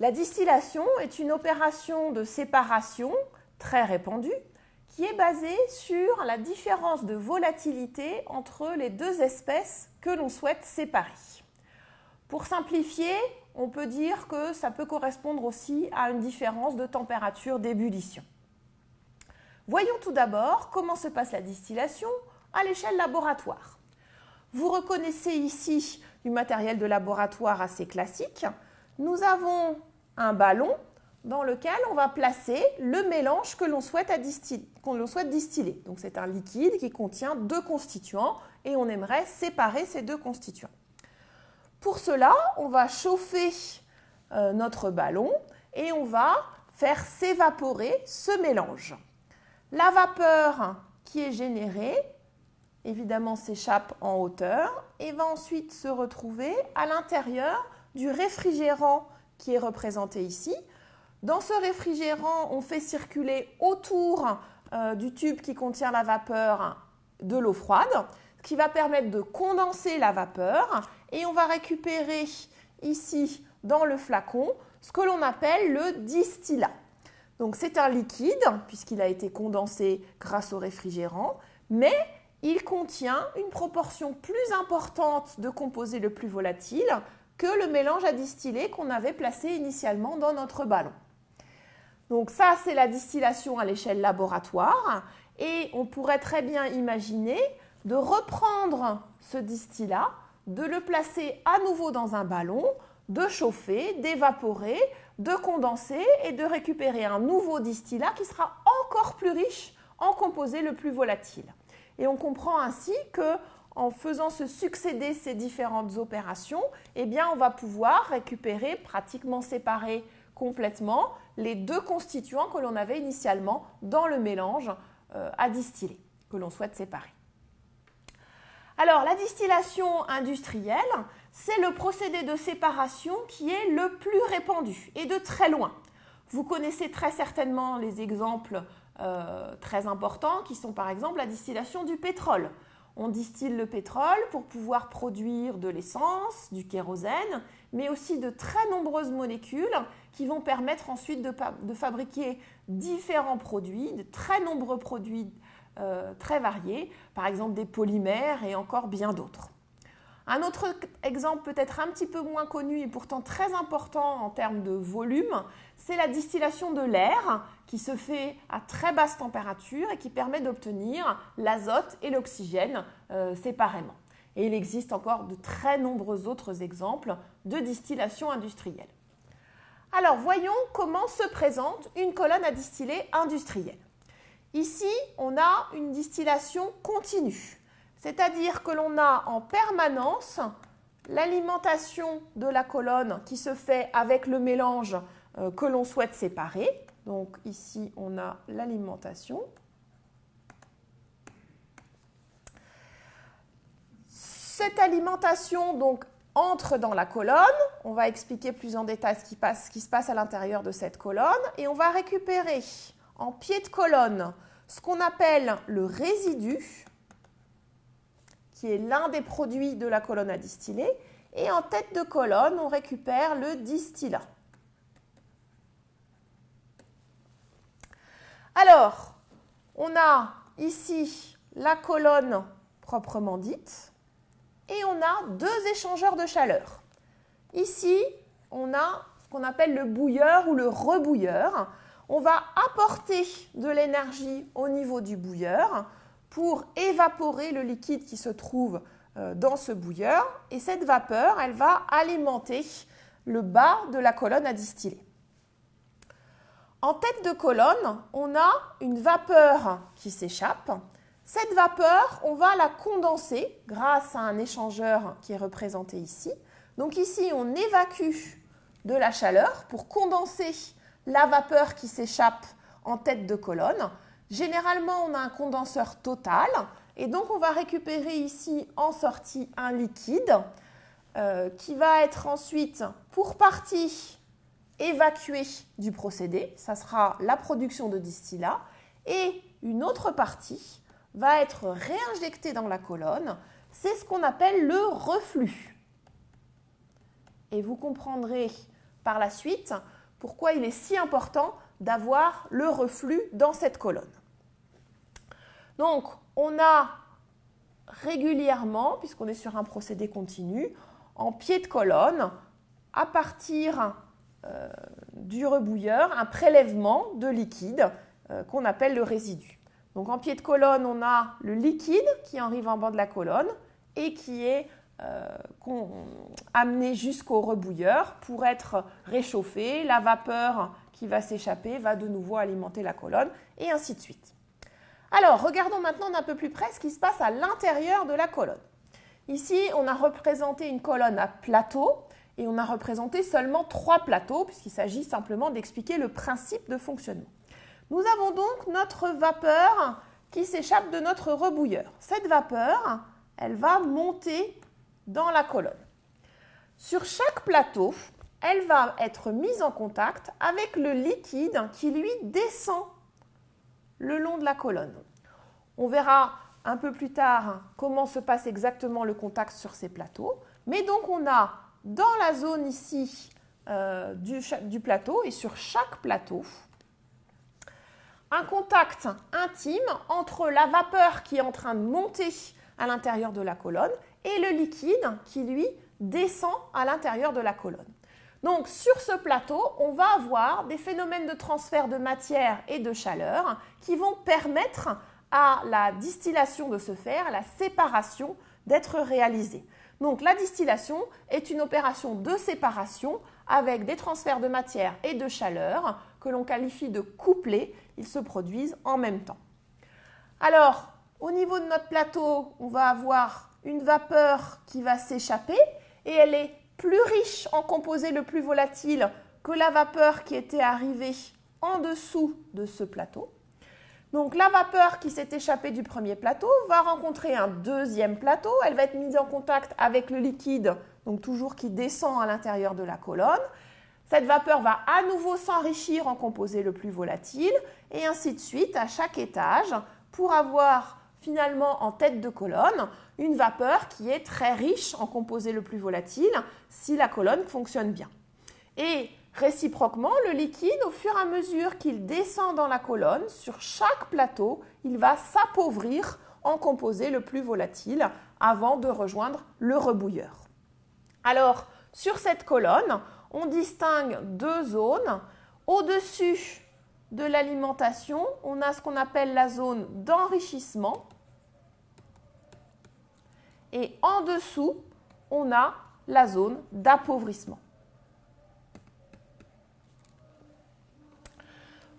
La distillation est une opération de séparation très répandue qui est basée sur la différence de volatilité entre les deux espèces que l'on souhaite séparer. Pour simplifier, on peut dire que ça peut correspondre aussi à une différence de température d'ébullition. Voyons tout d'abord comment se passe la distillation à l'échelle laboratoire. Vous reconnaissez ici du matériel de laboratoire assez classique. Nous avons ballon dans lequel on va placer le mélange que l'on souhaite, souhaite, distiller. Donc c'est un liquide qui contient deux constituants et on aimerait séparer ces deux constituants. Pour cela, on va chauffer euh, notre ballon et on va faire s'évaporer ce mélange. La vapeur qui est générée, évidemment, s'échappe en hauteur et va ensuite se retrouver à l'intérieur du réfrigérant qui est représenté ici. Dans ce réfrigérant, on fait circuler autour euh, du tube qui contient la vapeur de l'eau froide, ce qui va permettre de condenser la vapeur et on va récupérer ici dans le flacon ce que l'on appelle le distillat. Donc c'est un liquide puisqu'il a été condensé grâce au réfrigérant, mais il contient une proportion plus importante de composés le plus volatiles que le mélange à distiller qu'on avait placé initialement dans notre ballon. Donc ça, c'est la distillation à l'échelle laboratoire et on pourrait très bien imaginer de reprendre ce distillat, de le placer à nouveau dans un ballon, de chauffer, d'évaporer, de condenser et de récupérer un nouveau distillat qui sera encore plus riche en composés le plus volatile. Et on comprend ainsi que en faisant se succéder ces différentes opérations, eh on va pouvoir récupérer, pratiquement séparer complètement, les deux constituants que l'on avait initialement dans le mélange euh, à distiller, que l'on souhaite séparer. Alors, la distillation industrielle, c'est le procédé de séparation qui est le plus répandu et de très loin. Vous connaissez très certainement les exemples euh, très importants qui sont par exemple la distillation du pétrole. On distille le pétrole pour pouvoir produire de l'essence, du kérosène, mais aussi de très nombreuses molécules qui vont permettre ensuite de, fabriquer différents produits, de très nombreux produits euh, très variés, par exemple des polymères et encore bien d'autres. Un autre exemple peut-être un petit peu moins connu et pourtant très important en termes de volume, c'est la distillation de l'air qui se fait à très basse température et qui permet d'obtenir l'azote et l'oxygène euh, séparément. Et il existe encore de très nombreux autres exemples de distillation industrielle. Alors voyons comment se présente une colonne à distiller industrielle. Ici, on a une distillation continue. C'est-à-dire que l'on a en permanence l'alimentation de la colonne qui se fait avec le mélange euh, que l'on souhaite séparer. Donc ici, on a l'alimentation. Cette alimentation donc entre dans la colonne. On va expliquer plus en détail ce qui, ce qui se passe à l'intérieur de cette colonne et on va récupérer en pied de colonne ce qu'on appelle le résidu qui est l'un des produits de la colonne à distiller. Et en tête de colonne, on récupère le distillat. Alors, on a ici la colonne proprement dite et on a deux échangeurs de chaleur. Ici, on a ce qu'on appelle le bouilleur ou le rebouilleur. On va apporter de l'énergie au niveau du bouilleur pour évaporer le liquide qui se trouve euh, dans ce bouilleur et cette vapeur, elle va alimenter le bas de la colonne à distiller. En tête de colonne, on a une vapeur qui s'échappe. Cette vapeur, on va la condenser grâce à un échangeur qui est représenté ici. Donc ici, on évacue de la chaleur pour condenser la vapeur qui s'échappe en tête de colonne. Généralement, on a un condenseur total et donc on va récupérer ici en sortie un liquide euh, qui va être ensuite pour partie évacué du procédé, ça sera la production de distillat, et une autre partie va être réinjectée dans la colonne, c'est ce qu'on appelle le reflux. Et vous comprendrez par la suite pourquoi il est si important d'avoir le reflux dans cette colonne. Donc, on a régulièrement, puisqu'on est sur un procédé continu, en pied de colonne, à partir euh, du rebouilleur, un prélèvement de liquide euh, qu'on appelle le résidu. Donc en pied de colonne, on a le liquide qui arrive en bas de la colonne et qui est euh, amené jusqu'au rebouilleur pour être réchauffé. La vapeur qui va s'échapper va de nouveau alimenter la colonne et ainsi de suite. Alors, regardons maintenant d'un peu plus près ce qui se passe à l'intérieur de la colonne. Ici, on a représenté une colonne à plateau et on a représenté seulement trois plateaux puisqu'il s'agit simplement d'expliquer le principe de fonctionnement. Nous avons donc notre vapeur qui s'échappe de notre rebouilleur. Cette vapeur, elle va monter dans la colonne. Sur chaque plateau, elle va être mise en contact avec le liquide qui lui descend le long de la colonne. On verra un peu plus tard comment se passe exactement le contact sur ces plateaux. Mais donc on a dans la zone ici euh, du, du plateau et sur chaque plateau, un contact intime entre la vapeur qui est en train de monter à l'intérieur de la colonne et le liquide qui, lui, descend à l'intérieur de la colonne. Donc sur ce plateau, on va avoir des phénomènes de transfert de matière et de chaleur qui vont permettre à la distillation de se faire, la séparation d'être réalisée. Donc la distillation est une opération de séparation avec des transferts de matière et de chaleur que l'on qualifie de couplés. Ils se produisent en même temps. Alors, au niveau de notre plateau, on va avoir une vapeur qui va s'échapper et elle est plus riche en composé le plus volatile que la vapeur qui était arrivée en dessous de ce plateau. Donc la vapeur qui s'est échappée du premier plateau va rencontrer un deuxième plateau. Elle va être mise en contact avec le liquide, donc toujours qui descend à l'intérieur de la colonne. Cette vapeur va à nouveau s'enrichir en composé le plus volatile et ainsi de suite à chaque étage pour avoir finalement en tête de colonne une vapeur qui est très riche en composé le plus volatile si la colonne fonctionne bien. Et réciproquement, le liquide, au fur et à mesure qu'il descend dans la colonne, sur chaque plateau, il va s'appauvrir en composé le plus volatile avant de rejoindre le rebouilleur. Alors, sur cette colonne, on distingue deux zones. Au-dessus de l'alimentation, on a ce qu'on appelle la zone d'enrichissement. Et en dessous, on a la zone d'appauvrissement.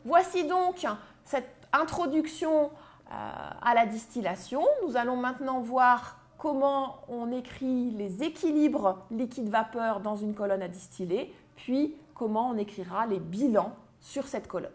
Voici donc cette introduction euh, à la distillation. Nous allons maintenant voir comment on écrit les équilibres liquide-vapeur dans une colonne à distiller, puis comment on écrira les bilans sur cette colonne.